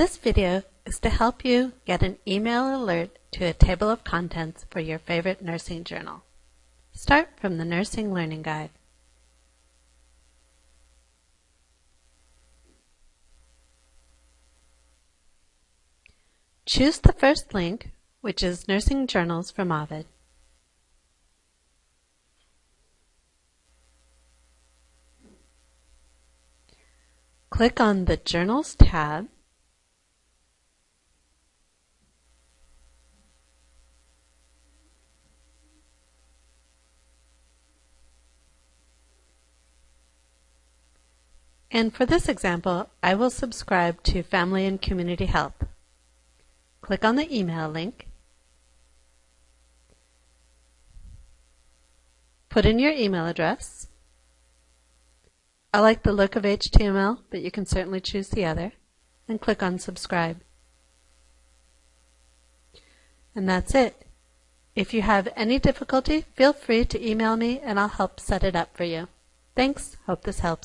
This video is to help you get an email alert to a table of contents for your favorite nursing journal. Start from the Nursing Learning Guide. Choose the first link, which is Nursing Journals from Ovid. Click on the Journals tab And for this example, I will subscribe to Family and Community Health. Click on the email link. Put in your email address. I like the look of HTML, but you can certainly choose the other. And click on subscribe. And that's it. If you have any difficulty, feel free to email me and I'll help set it up for you. Thanks. Hope this helps.